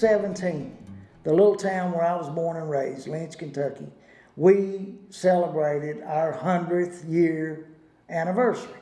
2017, the little town where I was born and raised, Lynch, Kentucky, we celebrated our 100th year anniversary.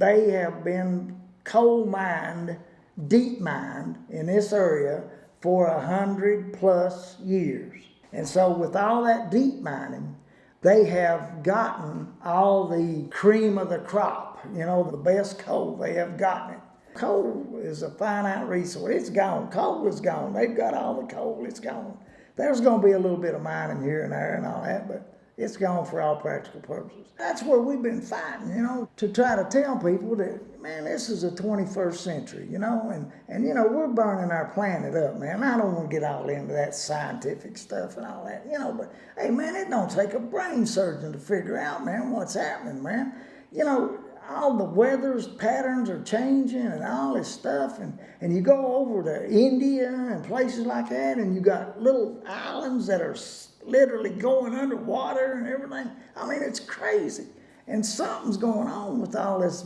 They have been coal mined, deep mined in this area for a hundred plus years. And so with all that deep mining, they have gotten all the cream of the crop, you know, the best coal, they have gotten it. Coal is a finite resource. It's gone. Coal is gone. They've got all the coal. It's gone. There's going to be a little bit of mining here and there and all that, but it's gone for all practical purposes. That's where we've been fighting, you know, to try to tell people that, man, this is the 21st century, you know, and, and you know, we're burning our planet up, man. I don't want to get all into that scientific stuff and all that, you know, but hey, man, it don't take a brain surgeon to figure out, man, what's happening, man. You know, all the weather's patterns are changing and all this stuff and, and you go over to India and places like that and you got little islands that are literally going underwater and everything. I mean, it's crazy. And something's going on with all this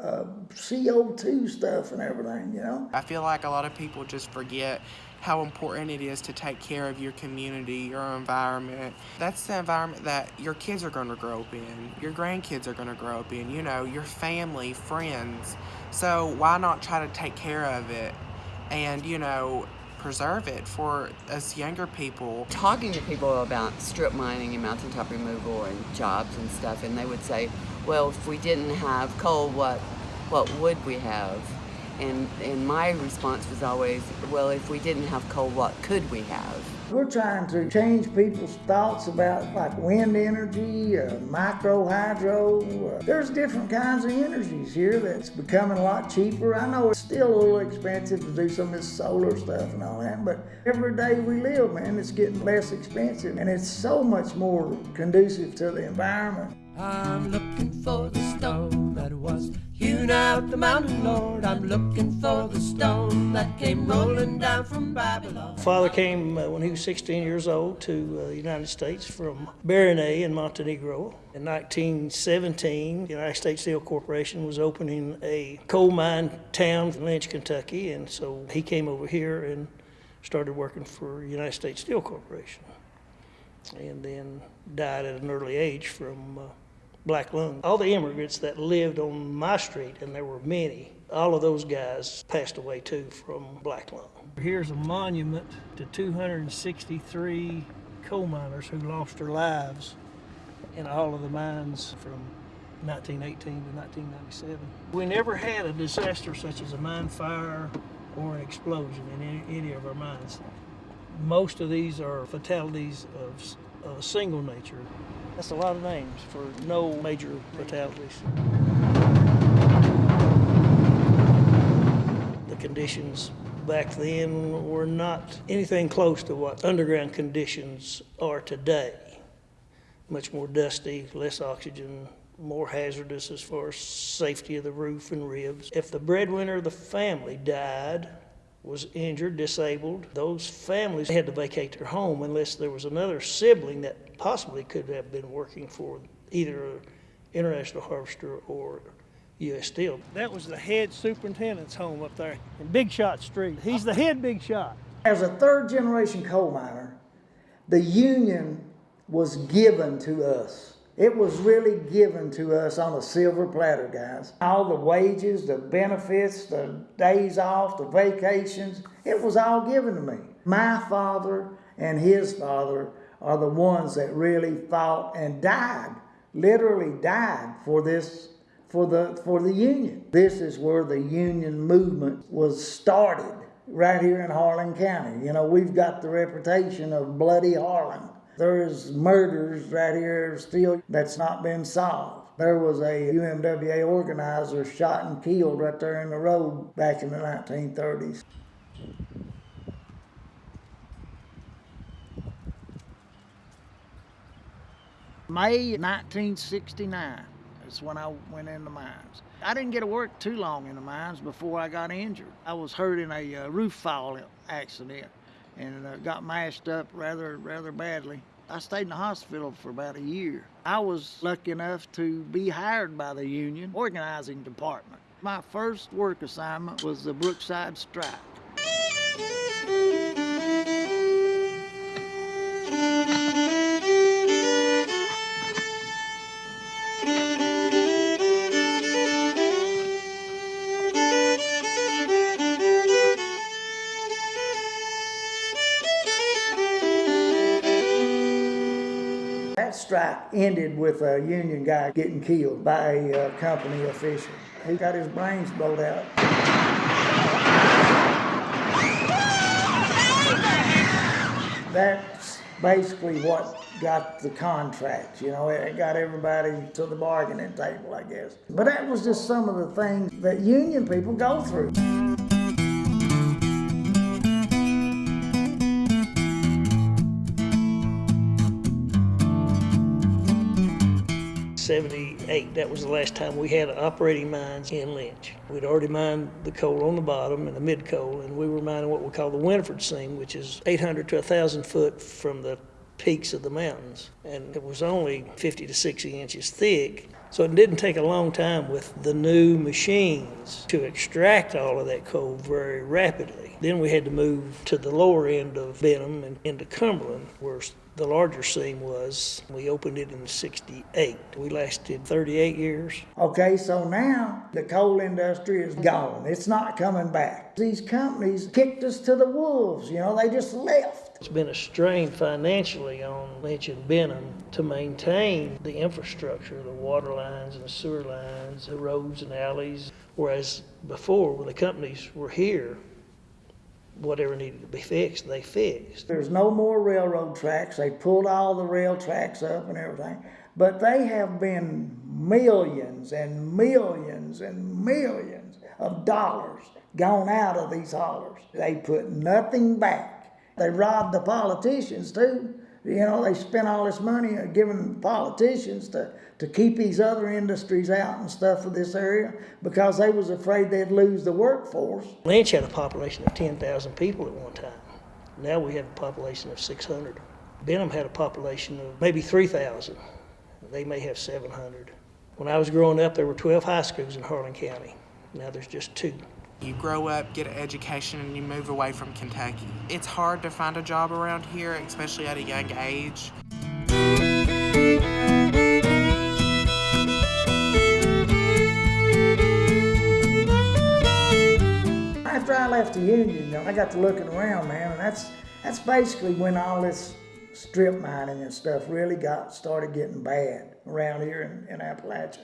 uh, CO2 stuff and everything, you know? I feel like a lot of people just forget how important it is to take care of your community, your environment. That's the environment that your kids are going to grow up in, your grandkids are going to grow up in, you know, your family, friends. So why not try to take care of it and, you know, preserve it for us younger people. Talking to people about strip mining and mountaintop removal and jobs and stuff, and they would say, well, if we didn't have coal, what, what would we have? And, and my response was always, well, if we didn't have coal, what could we have? We're trying to change people's thoughts about like wind energy, uh, micro hydro. Uh, there's different kinds of energies here that's becoming a lot cheaper. I know it's still a little expensive to do some of this solar stuff and all that, but every day we live, man, it's getting less expensive and it's so much more conducive to the environment. I'm looking for the stone that was hewn out the mountain, Lord. I'm looking for the stone that came rolling down from Babylon. Father came uh, when he was 16 years old to uh, the United States from Baronay in Montenegro. In 1917, the United States Steel Corporation was opening a coal mine town in Lynch, Kentucky, and so he came over here and started working for United States Steel Corporation and then died at an early age from uh, black lung. All the immigrants that lived on my street, and there were many, all of those guys passed away too from black lung. Here's a monument to 263 coal miners who lost their lives in all of the mines from 1918 to 1997. We never had a disaster such as a mine fire or an explosion in any, any of our mines. Most of these are fatalities of a single nature. That's a lot of names for no major fatalities. The conditions back then were not anything close to what underground conditions are today. Much more dusty, less oxygen, more hazardous as far as safety of the roof and ribs. If the breadwinner of the family died, was injured, disabled, those families had to vacate their home unless there was another sibling that possibly could have been working for either International Harvester or U.S. Steel. That was the head superintendent's home up there in Big Shot Street. He's the head Big Shot. As a third generation coal miner, the union was given to us. It was really given to us on a silver platter, guys. All the wages, the benefits, the days off, the vacations, it was all given to me. My father and his father are the ones that really fought and died, literally died for this, for the, for the union. This is where the union movement was started, right here in Harlan County. You know, we've got the reputation of bloody Harlan. There's murders right here still that's not been solved. There was a UMWA organizer shot and killed right there in the road back in the 1930s. May 1969 is when I went in the mines. I didn't get to work too long in the mines before I got injured. I was hurt in a uh, roof fall accident and uh, got mashed up rather rather badly. I stayed in the hospital for about a year. I was lucky enough to be hired by the union organizing department. My first work assignment was the Brookside Strike. Ended with a union guy getting killed by a uh, company official. He got his brains blowed out. That's basically what got the contract, you know, it got everybody to the bargaining table, I guess. But that was just some of the things that union people go through. 78, that was the last time we had operating mines in Lynch. We'd already mined the coal on the bottom and the mid coal, and we were mining what we call the Winifred seam, which is 800 to 1,000 foot from the peaks of the mountains. And it was only 50 to 60 inches thick. So it didn't take a long time with the new machines to extract all of that coal very rapidly. Then we had to move to the lower end of Benham and into Cumberland, where the larger seam was. We opened it in 68. We lasted 38 years. Okay, so now the coal industry is gone. It's not coming back. These companies kicked us to the wolves, you know, they just left. It's been a strain financially on Lynch and Benham to maintain the infrastructure, the water lines and the sewer lines, the roads and alleys. Whereas before, when the companies were here, whatever needed to be fixed, they fixed. There's no more railroad tracks. They pulled all the rail tracks up and everything. But they have been millions and millions and millions of dollars gone out of these haulers. They put nothing back. They robbed the politicians too. You know, they spent all this money giving politicians to, to keep these other industries out and stuff of this area because they was afraid they'd lose the workforce. Lynch had a population of 10,000 people at one time. Now we have a population of 600. Benham had a population of maybe 3,000. They may have 700. When I was growing up, there were 12 high schools in Harlan County. Now there's just two. You grow up, get an education, and you move away from Kentucky. It's hard to find a job around here, especially at a young age. After I left the union, I got to looking around, man, and that's that's basically when all this strip mining and stuff really got started getting bad around here in, in Appalachia.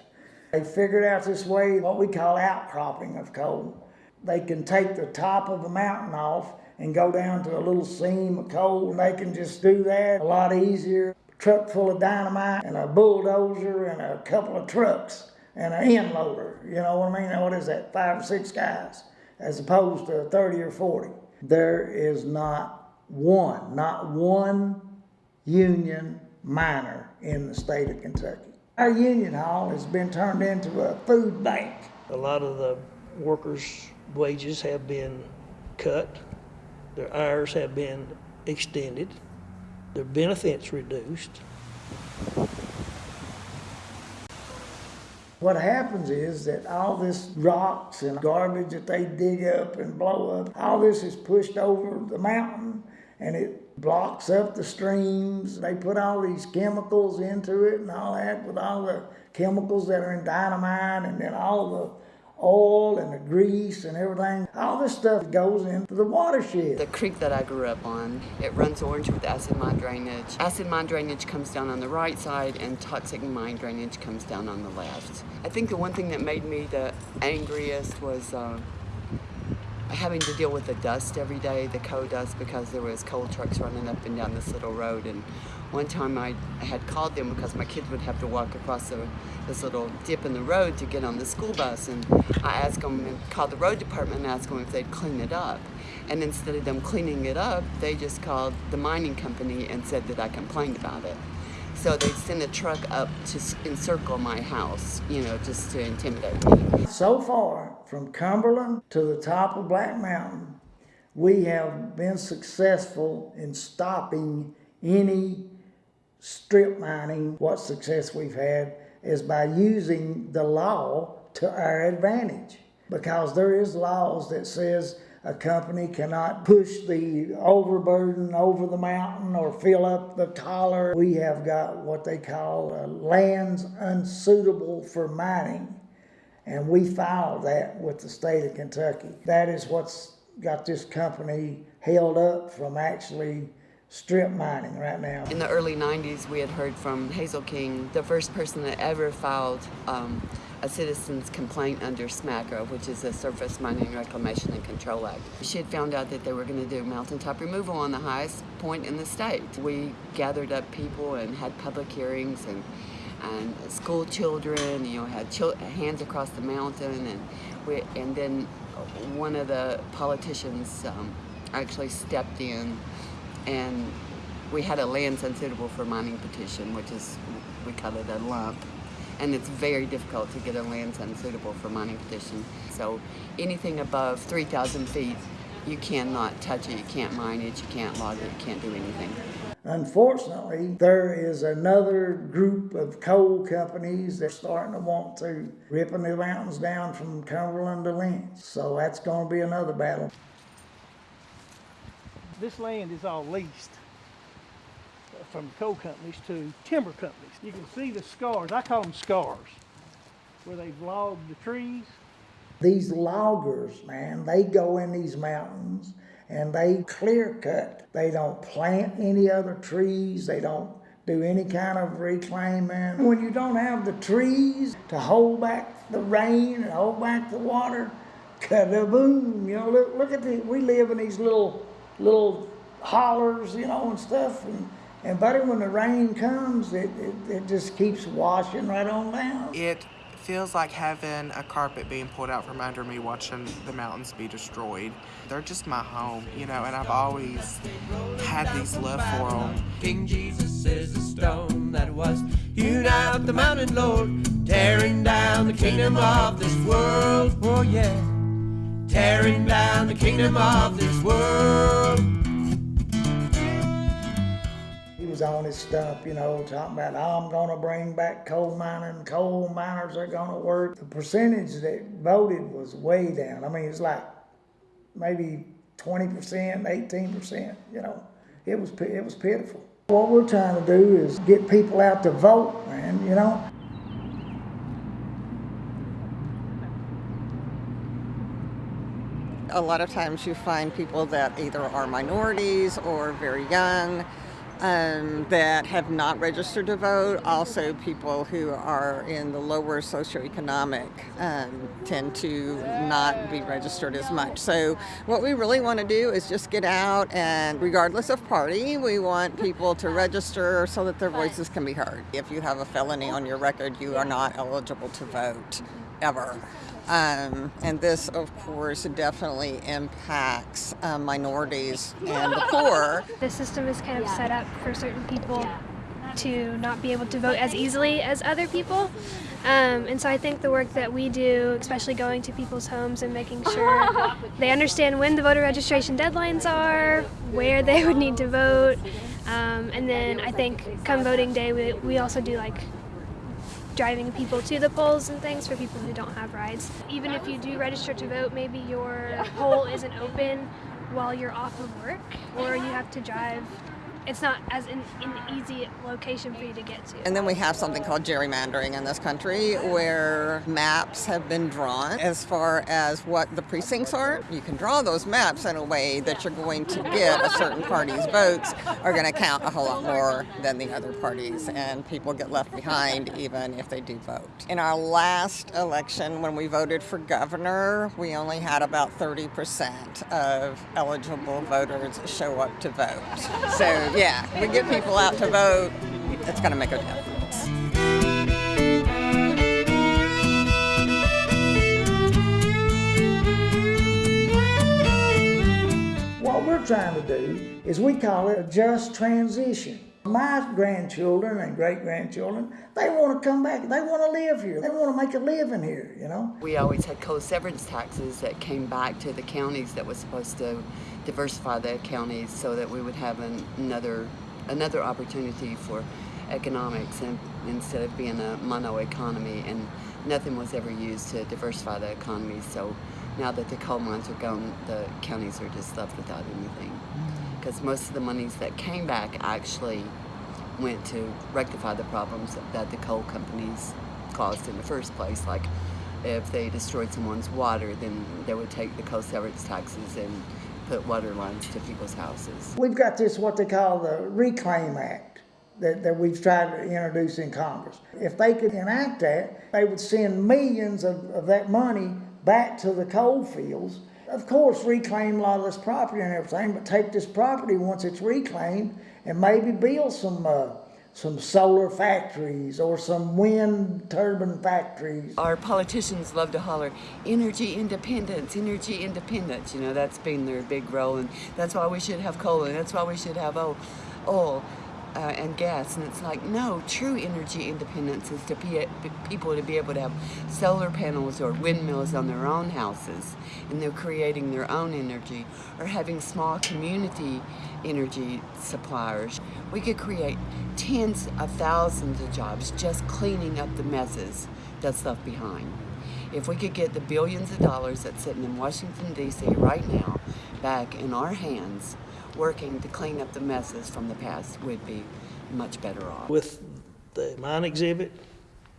They figured out this way, what we call outcropping of coal. They can take the top of the mountain off and go down to a little seam of coal, and they can just do that a lot easier. Truck full of dynamite and a bulldozer and a couple of trucks and an end loader. You know what I mean? What is that? Five or six guys, as opposed to 30 or 40. There is not one, not one union miner in the state of Kentucky. Our union hall has been turned into a food bank. A lot of the workers' wages have been cut, their hours have been extended, their benefits reduced. What happens is that all this rocks and garbage that they dig up and blow up, all this is pushed over the mountain and it blocks up the streams. They put all these chemicals into it and all that with all the chemicals that are in dynamite and then all the oil and the grease and everything. All this stuff goes into the watershed. The creek that I grew up on, it runs orange with acid mine drainage. Acid mine drainage comes down on the right side and toxic mine drainage comes down on the left. I think the one thing that made me the angriest was uh, having to deal with the dust every day, the coal dust, because there was coal trucks running up and down this little road. And one time I had called them because my kids would have to walk across the, this little dip in the road to get on the school bus. And I asked them, and called the road department and asked them if they'd clean it up. And instead of them cleaning it up, they just called the mining company and said that I complained about it. So they sent a truck up to encircle my house, you know, just to intimidate me. So far, from Cumberland to the top of Black Mountain, we have been successful in stopping any strip mining. What success we've had is by using the law to our advantage. Because there is laws that says a company cannot push the overburden over the mountain or fill up the collar. We have got what they call uh, lands unsuitable for mining. And we filed that with the state of Kentucky. That is what's got this company held up from actually strip mining right now. In the early 90s, we had heard from Hazel King, the first person that ever filed um, a citizen's complaint under SMCRA, which is the Surface Mining Reclamation and Control Act. She had found out that they were going to do mountaintop removal on the highest point in the state. We gathered up people and had public hearings and and school children, you know, had hands across the mountain, and we, and then one of the politicians um, actually stepped in and we had a lands unsuitable for mining petition, which is, we call it a lump. And it's very difficult to get a lands unsuitable for mining petition. So anything above 3,000 feet, you cannot touch it, you can't mine it, you can't log it, you can't do anything. Unfortunately, there is another group of coal companies that are starting to want to ripping the mountains down from Cumberland to Lynch. So that's going to be another battle. This land is all leased from coal companies to timber companies. You can see the scars, I call them scars, where they've logged the trees. These loggers, man, they go in these mountains and they clear cut. They don't plant any other trees. They don't do any kind of reclaiming. When you don't have the trees to hold back the rain and hold back the water, boom! You know, look, look at the, we live in these little, little hollers, you know, and stuff. And, and buddy, when the rain comes, it, it, it just keeps washing right on down. It feels like having a carpet being pulled out from under me watching the mountains be destroyed. They're just my home, you know, and I've always had these love for them. King Jesus is the stone that was hewn out the mountain, Lord, tearing down the kingdom of this world. Oh, yeah, tearing down the kingdom of this world. Was on his stump, you know, talking about, I'm gonna bring back coal mining, coal miners are gonna work. The percentage that voted was way down. I mean, it's like maybe twenty percent, eighteen percent, you know. It was, it was pitiful. What we're trying to do is get people out to vote, man, you know? a lot of times you find people that either are minorities or very young um, that have not registered to vote. Also, people who are in the lower socioeconomic um, tend to not be registered as much. So, what we really want to do is just get out and, regardless of party, we want people to register so that their voices can be heard. If you have a felony on your record, you are not eligible to vote ever. Um, and this, of course, definitely impacts uh, minorities and the poor. The system is kind of set up for certain people to not be able to vote as easily as other people. Um, and so I think the work that we do, especially going to people's homes and making sure they understand when the voter registration deadlines are, where they would need to vote, um, and then I think come voting day, we, we also do like driving people to the polls and things for people who don't have rides. Even if you do register to vote, maybe your poll isn't open while you're off of work, or you have to drive. It's not as an, an easy location for you to get to. And then we have something called gerrymandering in this country where maps have been drawn as far as what the precincts are. You can draw those maps in a way that you're going to get a certain party's votes are going to count a whole lot more than the other parties, and people get left behind even if they do vote. In our last election, when we voted for governor, we only had about 30% of eligible voters show up to vote. So, yeah, we get people out to vote, it's going to make a difference. What we're trying to do is we call it a just transition. My grandchildren and great grandchildren, they want to come back. They want to live here. They want to make a living here, you know? We always had coal severance taxes that came back to the counties that was supposed to diversify the counties so that we would have an, another another opportunity for economics and instead of being a mono economy and nothing was ever used to diversify the economy so now that the coal mines are gone the counties are just left without anything because most of the monies that came back actually went to rectify the problems that, the coal companies caused in the first place. Like if they destroyed someone's water, then they would take the coal severance taxes and put water lines to people's houses. We've got this, what they call the Reclaim Act, that, that we've tried to introduce in Congress. If they could enact that, they would send millions of, of that money back to the coal fields. Of course, reclaim a lot of this property and everything, but take this property once it's reclaimed and maybe build some, uh, some solar factories or some wind turbine factories. Our politicians love to holler, energy independence, energy independence. You know, that's been their big role, and that's why we should have coal, and that's why we should have oil, oil uh, and gas. And it's like, no, true energy independence is to be, people to be able to have solar panels or windmills on their own houses, and they're creating their own energy, or having small community energy suppliers. We could create tens of thousands of jobs just cleaning up the messes that's left behind. If we could get the billions of dollars that's sitting in Washington, D.C. right now back in our hands, working to clean up the messes from the past, we'd be much better off. With the mine exhibit,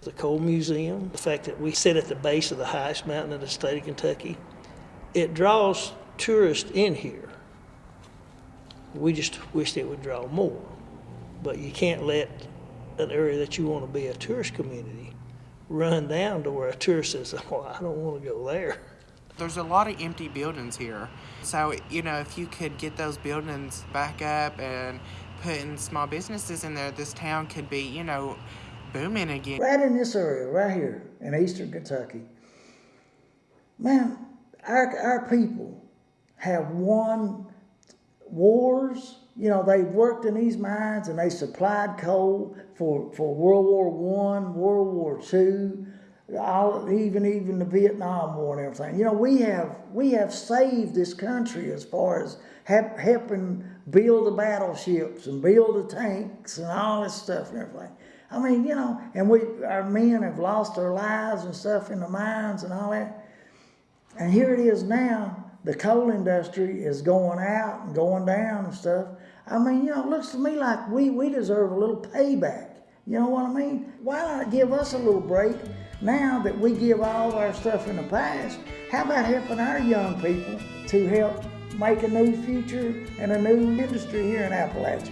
the coal museum, the fact that we sit at the base of the highest mountain in the state of Kentucky, it draws tourists in here. We just wished it would draw more. But you can't let an area that you want to be a tourist community run down to where a tourist says, well, I don't want to go there. There's a lot of empty buildings here. So, you know, if you could get those buildings back up and putting small businesses in there, this town could be, you know, booming again. Right in this area, right here in eastern Kentucky, man, our, our people have won wars. You know, they worked in these mines and they supplied coal for, for World War One, World War Two, all, even even the Vietnam War and everything. You know, we have we have saved this country as far as helping build the battleships and build the tanks and all this stuff and everything. I mean, you know, and we our men have lost their lives and stuff in the mines and all that. And here it is now. The coal industry is going out and going down and stuff. I mean, you know, it looks to me like we, we deserve a little payback. You know what I mean? Why not give us a little break now that we give all our stuff in the past, how about helping our young people to help make a new future and a new industry here in Appalachia?